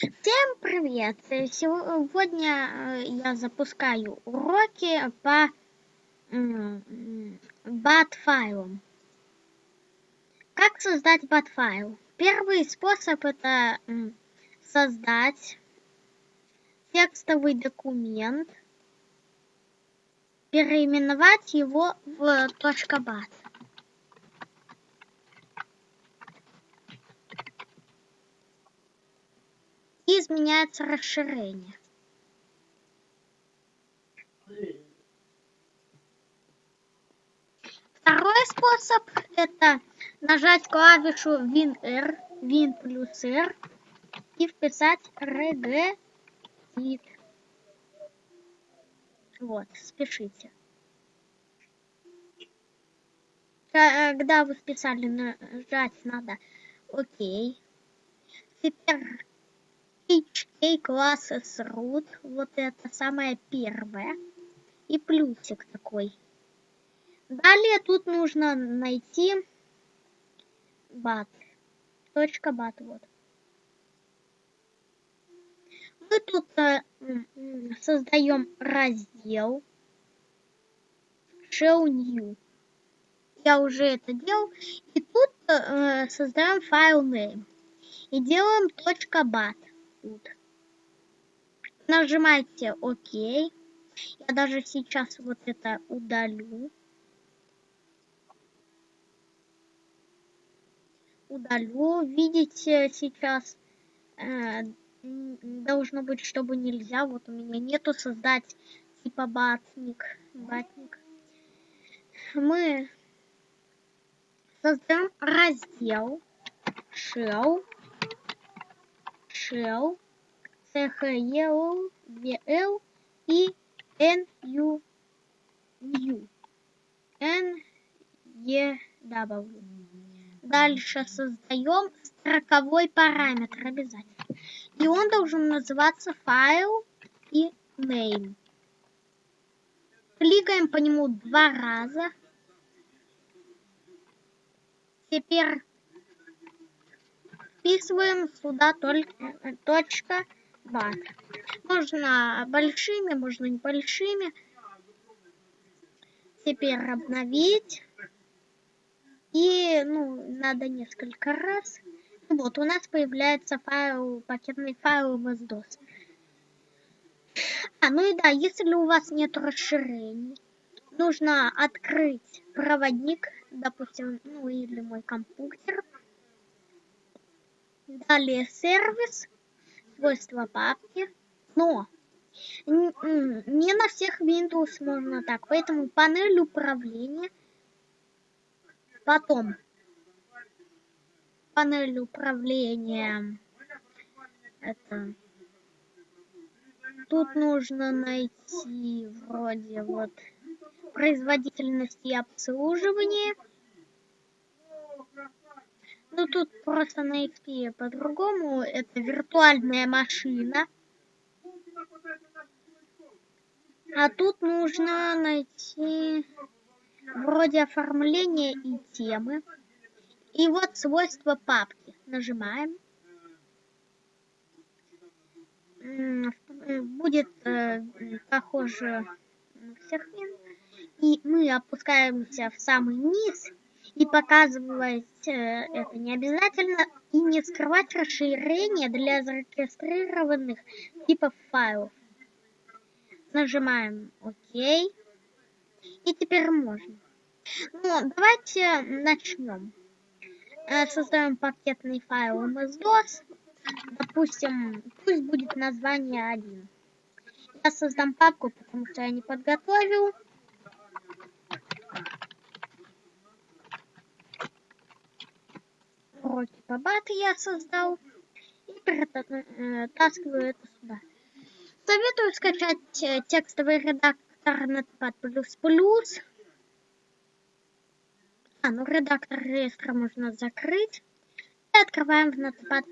Всем привет! Сегодня я запускаю уроки по бат-файлам. Как создать бат-файл? Первый способ это создать текстовый документ, переименовать его в .bat. И изменяется расширение. Второй способ это нажать клавишу WinR, Win плюс R и вписать regedit. Вот, спешите. Когда вы вписали, нажать надо ОК. Теперь HK classes root, вот это самое первое. И плюсик такой. Далее тут нужно найти бат. Точка бат, вот. Мы тут э, создаем раздел show new. Я уже это делал. И тут э, создаем файл name. И делаем .bat. Тут. Нажимаете ОК. Я даже сейчас вот это удалю. Удалю. Видите сейчас э, должно быть, чтобы нельзя. Вот у меня нету создать типа батник. Батник. Мы создаем раздел shell shell chel vl и nu new Дальше создаем строковой параметр обязательно. И он должен называться файл и name. Кликаем по нему два раза. Теперь вписываем сюда только точка бат. Можно большими, можно небольшими. Теперь обновить. И, ну, надо несколько раз. Вот, у нас появляется файл, пакетный файл MS-DOS. А, ну и да, если у вас нет расширений, нужно открыть проводник, допустим, ну или мой компьютер. Далее сервис, свойства папки. Но не на всех Windows можно так, поэтому панель управления – Потом панель управления. Это тут нужно найти вроде вот производительность и обслуживание. Ну тут просто на XP по-другому. Это виртуальная машина. А тут нужно найти вроде оформления и темы. И вот свойства папки. Нажимаем. Будет э, похоже на всех И мы опускаемся в самый низ. И показывать э, это не обязательно. И не скрывать расширение для зарегистрированных типов файлов. Нажимаем ОК. И теперь можно. Ну, давайте начнем. Э, создаем пакетный файл MS-DOS. Допустим, пусть будет название 1. Я создам папку, потому что я не подготовил. Уроки по баты я создал. И перетаскиваю это сюда. Советую скачать э, текстовый редактор Notepad++. А, ну редактор реестра можно закрыть. И открываем в Notepad++.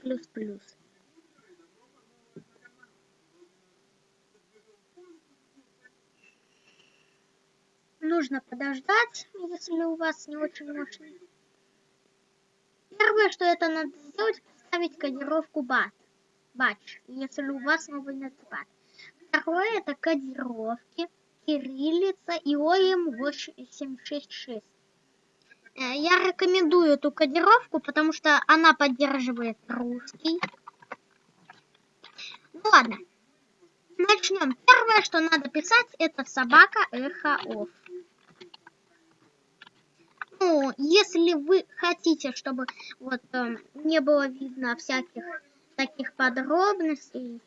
Нужно подождать, если у вас не очень мощный. Первое, что это надо сделать, поставить кодировку BAT. бач, если у вас новый нотпад. Второе это кодировки, кириллица и ОМ 866. Э, я рекомендую эту кодировку, потому что она поддерживает русский. Ну ладно. Начнем. Первое, что надо писать, это собака эхо оф. Ну, если вы хотите, чтобы вот э, не было видно всяких таких подробностей,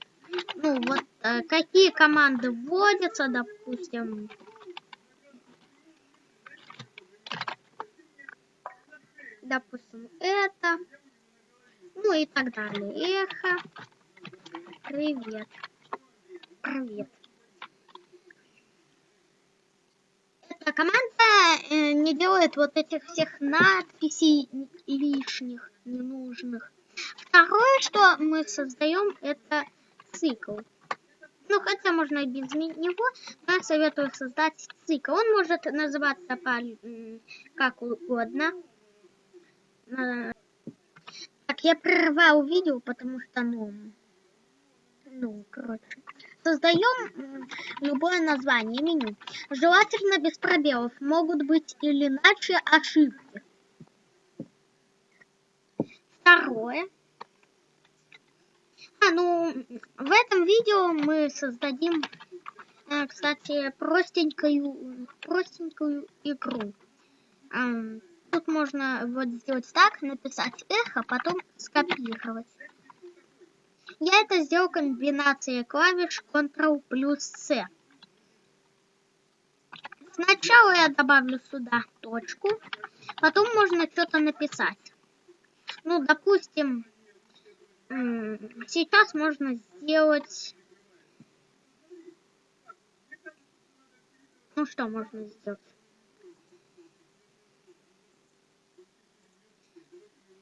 ну вот э, какие команды вводятся, допустим, допустим, это, ну и так далее. Эхо, привет, привет. Эта команда э, не делает вот этих всех надписей лишних, ненужных. Второе, что мы создаем, это цикл. Ну, хотя можно и без него, но я советую создать цикл. Он может называться по, как угодно. Так, я прервал видео, потому что, ну, ну, короче. Создаем любое название меню. Желательно без пробелов. Могут быть или иначе ошибки. Второе. А, ну, в этом видео мы создадим, э, кстати, простенькую, простенькую игру. Тут можно вот сделать так, написать эхо, потом скопировать. Я это сделал комбинацией клавиш Ctrl плюс C. Сначала я добавлю сюда точку, потом можно что-то написать. Ну, допустим, сейчас можно сделать... Ну, что можно сделать?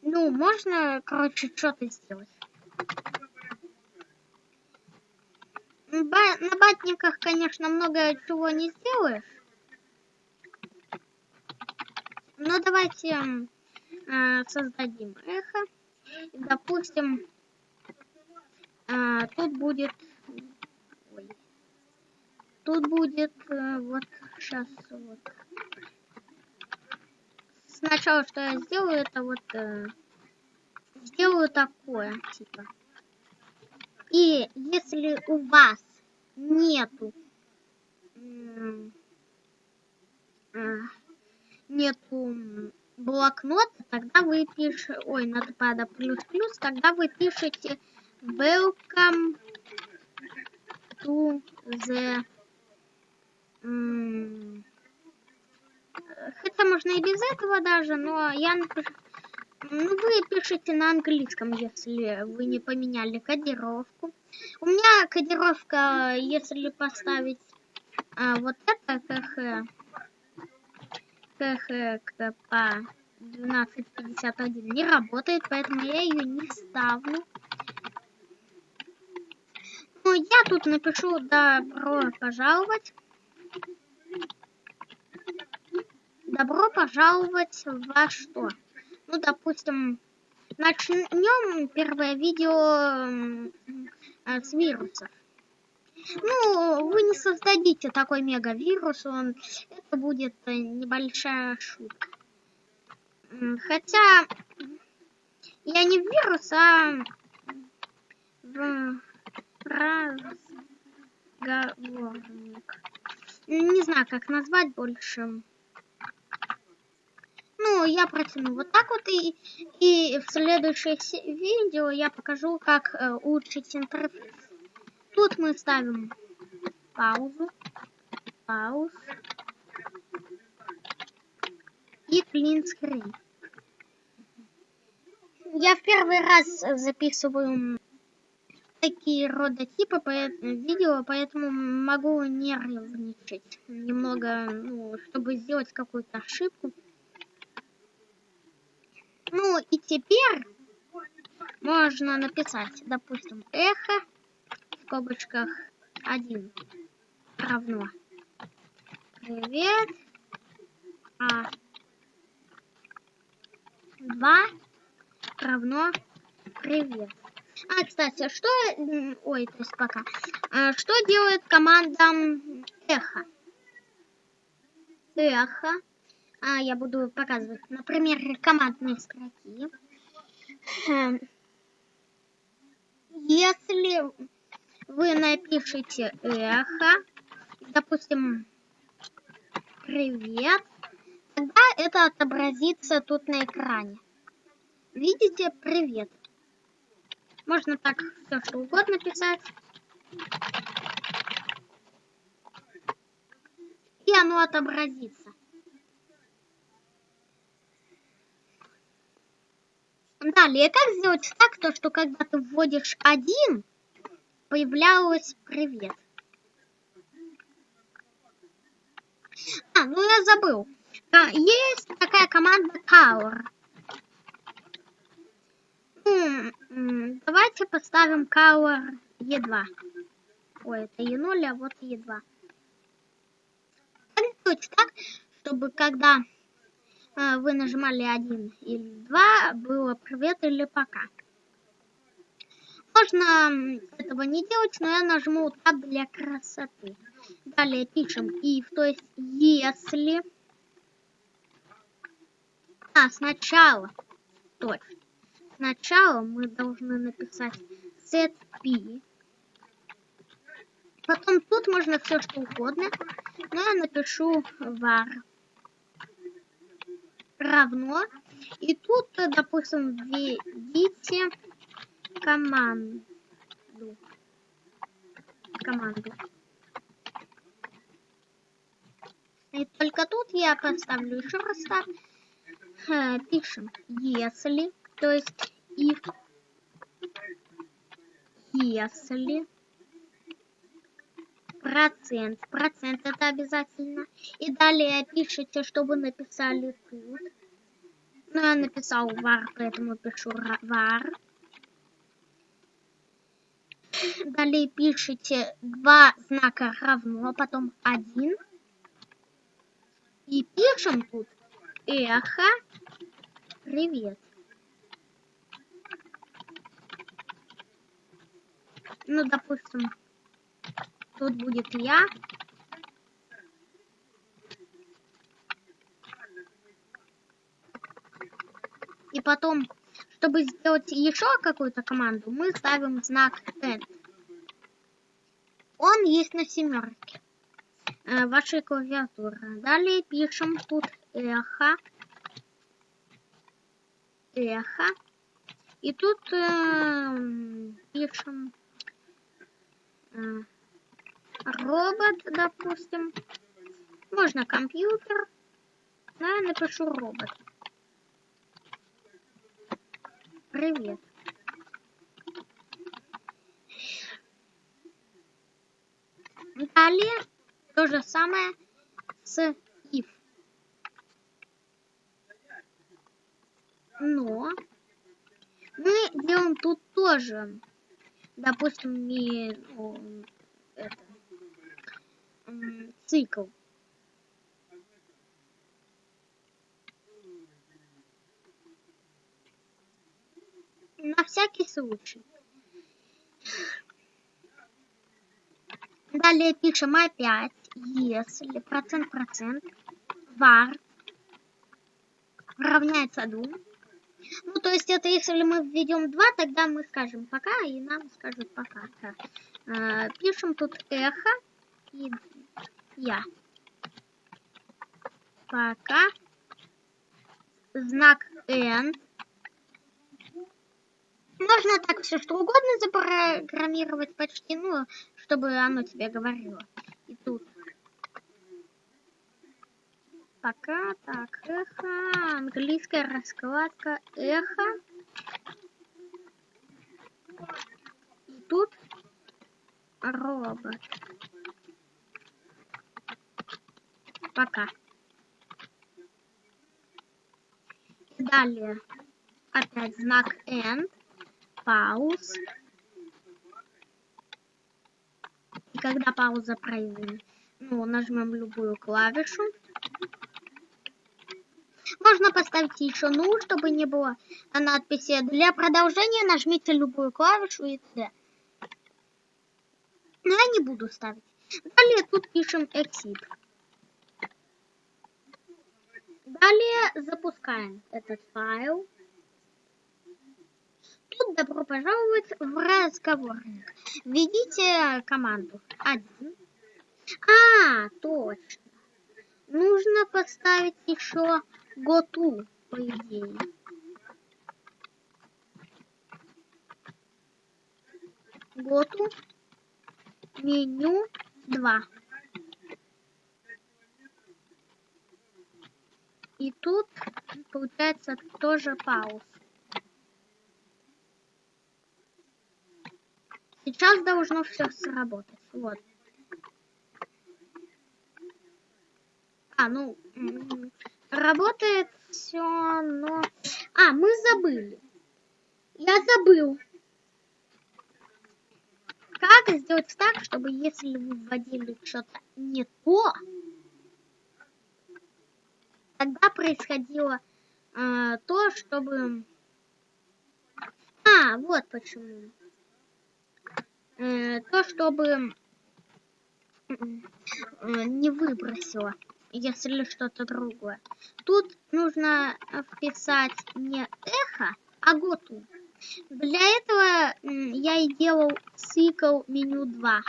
Ну, можно, короче, что-то сделать. На батниках, конечно, много чего не сделаешь. Но давайте э, создадим эхо. Допустим, э, тут будет... Ой. Тут будет э, вот сейчас вот сначала, что я сделаю, это вот э, сделаю такое, типа. И если у вас нету э, нету блокнота, тогда вы пишете, ой, надо пада плюс-плюс, тогда вы пишете welcome to the хотя можно и без этого даже, но я напишу... Ну, вы пишите на английском, если вы не поменяли кодировку. У меня кодировка, если поставить а, вот это КХ, КХ по 1251 не работает, поэтому я ее не ставлю. Ну, я тут напишу добро пожаловать. Добро пожаловать во что? Ну, допустим, начнем первое видео э, с вирусов. Ну, вы не создадите такой мегавирус, он это будет э, небольшая шутка. Хотя я не в вирус, а в разговорник. Не знаю, как назвать больше. Ну, я протяну вот так вот, и, и в следующее видео я покажу, как э, улучшить интерфейс. Тут мы ставим паузу, пауз и screen. Я в первый раз записываю такие родотипы по видео, поэтому могу нервничать немного, ну, чтобы сделать какую-то ошибку. Ну и теперь можно написать, допустим, эхо в скобочках 1 равно привет, а 2 равно привет. А, кстати, что... Ой, то есть пока. А, что делает команда эхо? Эхо. А, я буду показывать, например, командные строки. Эм, если вы напишете эхо, допустим, привет, тогда это отобразится тут на экране. Видите, привет. Можно так все что угодно писать. И оно отобразится. Далее, как сделать так, то, что когда ты вводишь один, появлялось привет. А, ну я забыл. А, есть такая команда Tower. Ну, давайте поставим Color E2. Ой, это E0, а вот E2. Сделать так, чтобы когда вы нажимали 1 или 2, было привет или пока. Можно этого не делать, но я нажму так для красоты. Далее пишем if, то есть если... А, сначала. Точно. Сначала мы должны написать set p. Потом тут можно все что угодно. Но я напишу var равно. И тут, допустим, введите команду. Команду. И только тут я поставлю еще раз. Э, пишем, если, то есть if, если процент, процент это обязательно. И далее пишите, что вы написали тут. Ну, я написал var, поэтому пишу var. Далее пишите два знака равно, потом один. И пишем тут эхо привет. Ну, допустим, тут будет я. И потом, чтобы сделать еще какую-то команду, мы ставим знак N. Он есть на семерке э, вашей клавиатуры. Далее пишем тут эхо. Эхо. И тут э, пишем э, робот, допустим. Можно компьютер. Я напишу робот. Привет. Далее то же самое с if. Но мы делаем тут тоже, допустим, не это, цикл. На всякий случай. Далее пишем опять, если процент процент var равняется 2. Ну, то есть это если мы введем 2, тогда мы скажем пока, и нам скажут пока. Э, пишем тут эхо и я. Пока. Знак N. Можно так все что угодно запрограммировать почти, ну, чтобы оно тебе говорило. И тут. Пока, так, эхо, английская раскладка, эхо. И тут робот. Пока. Далее опять знак end, пауз. когда пауза пройдет, ну, нажмем любую клавишу. можно поставить еще ну, чтобы не было надписи. Для продолжения нажмите любую клавишу и т.д. Но я не буду ставить. Далее тут пишем exit. Далее запускаем этот файл. Тут добро пожаловать в разговорник. Введите команду 1. А, точно. Нужно поставить еще готу, по идее. Готу. Меню 2. И тут получается тоже пауз. Сейчас должно все сработать. Вот. А, ну, работает все, но... А, мы забыли. Я забыл. Как сделать так, чтобы если вы вводили что-то не то, тогда происходило э, то, чтобы... А, вот почему. Э, то, чтобы э, не выбросило, если что-то другое. Тут нужно вписать не эхо, а готу. Для этого я и делал цикл меню 2.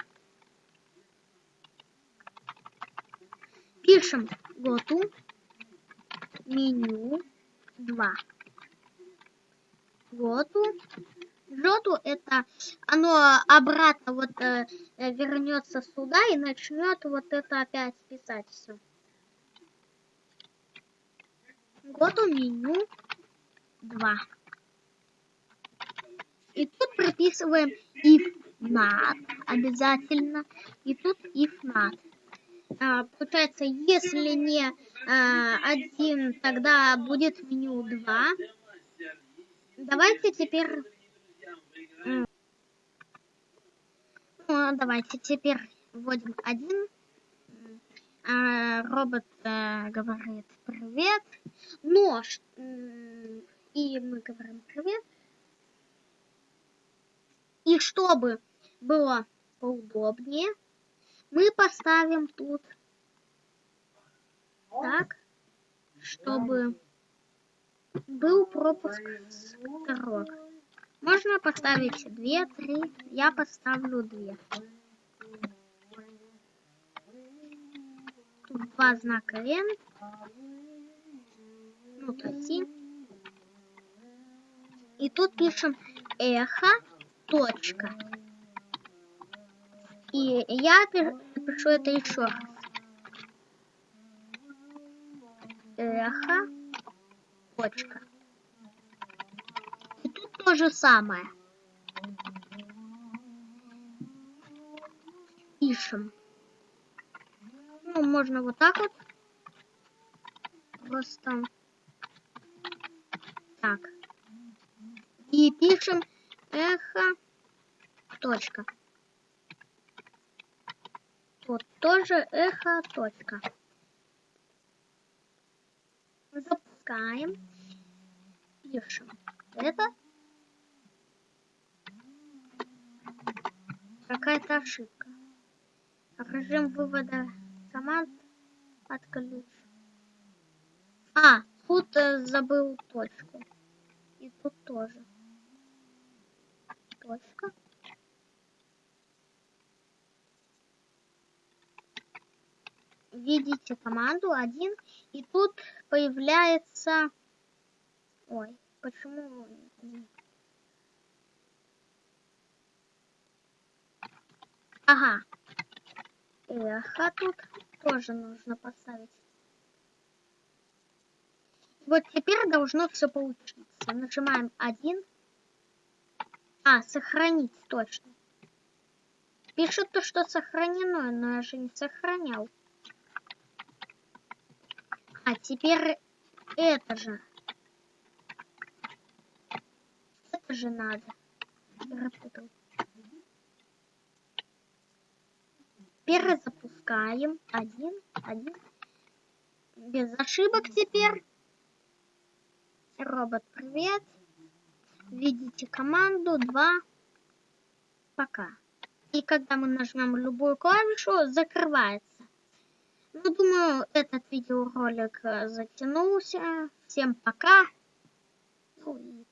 Пишем готу меню 2. Готу. Жоту это оно обратно вот э, вернется сюда и начнет вот это опять писать все. Готу меню 2. И тут прописываем if not обязательно. И тут if not. А, получается, если не а, один, тогда будет меню 2. Давайте теперь... Ну, давайте теперь вводим один. А, робот а, говорит привет. Нож. И мы говорим привет. И чтобы было поудобнее, мы поставим тут так, чтобы был пропуск строк. Можно поставить две, три. Я поставлю две. Тут два знака N. Ну, то И тут пишем эхо точка. И я пишу это еще раз. Эхо, точка. И тут то же самое. Пишем. Ну, можно вот так вот. Просто так. И пишем эхо, точка. Вот тоже эхо, точка. Запускаем. Пишем. Это какая-то ошибка. Режим вывода команд отключ. А, тут э, забыл точку. И тут тоже точка. Видите команду один, и тут появляется... Ой, почему... Ага. Эхо тут тоже нужно поставить. Вот теперь должно все получиться. Нажимаем один. А, сохранить, точно. Пишет то, что сохранено, но я же не сохранял. А теперь это же. Это же надо. Перезапускаем. Один, один. Без ошибок теперь. Робот, привет. Видите команду 2. Пока. И когда мы нажмем любую клавишу, закрывается. Ну, думаю, этот видеоролик э, затянулся. Всем пока. Ну, и